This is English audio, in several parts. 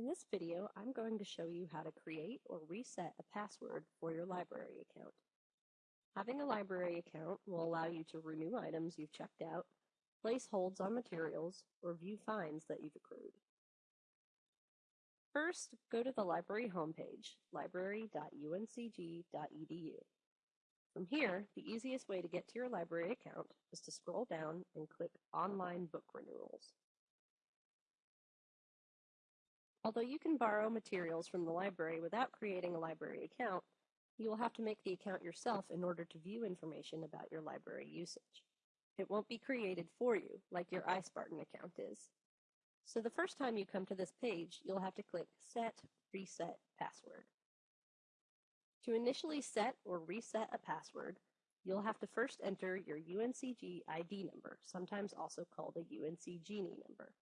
In this video, I'm going to show you how to create or reset a password for your library account. Having a library account will allow you to renew items you've checked out, place holds on materials, or view fines that you've accrued. First, go to the library homepage, library.uncg.edu. From here, the easiest way to get to your library account is to scroll down and click Online Book Renewals. Although you can borrow materials from the library without creating a library account, you will have to make the account yourself in order to view information about your library usage. It won't be created for you, like your iSpartan account is. So the first time you come to this page, you'll have to click Set Reset Password. To initially set or reset a password, you'll have to first enter your UNCG ID number, sometimes also called a UNCGenie number.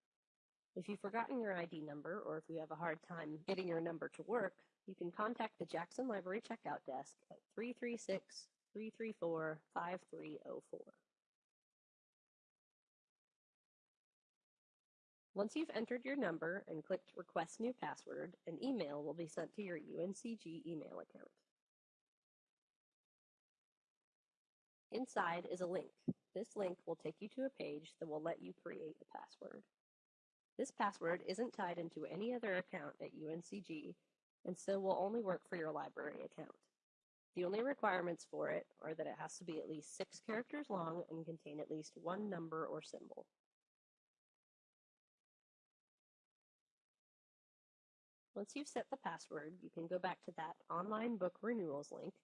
If you've forgotten your ID number or if you have a hard time getting your number to work, you can contact the Jackson Library Checkout Desk at 336 334 5304. Once you've entered your number and clicked Request New Password, an email will be sent to your UNCG email account. Inside is a link. This link will take you to a page that will let you create a password. This password isn't tied into any other account at UNCG, and so will only work for your library account. The only requirements for it are that it has to be at least six characters long and contain at least one number or symbol. Once you've set the password, you can go back to that online book renewals link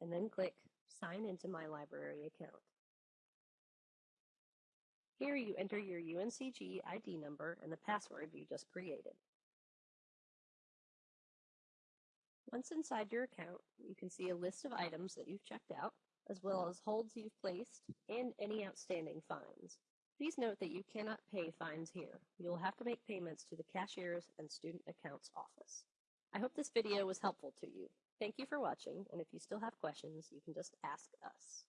and then click Sign into my library account. Here you enter your UNCG ID number and the password you just created. Once inside your account, you can see a list of items that you've checked out, as well as holds you've placed and any outstanding fines. Please note that you cannot pay fines here. You'll have to make payments to the cashier's and student accounts office. I hope this video was helpful to you. Thank you for watching, and if you still have questions, you can just ask us.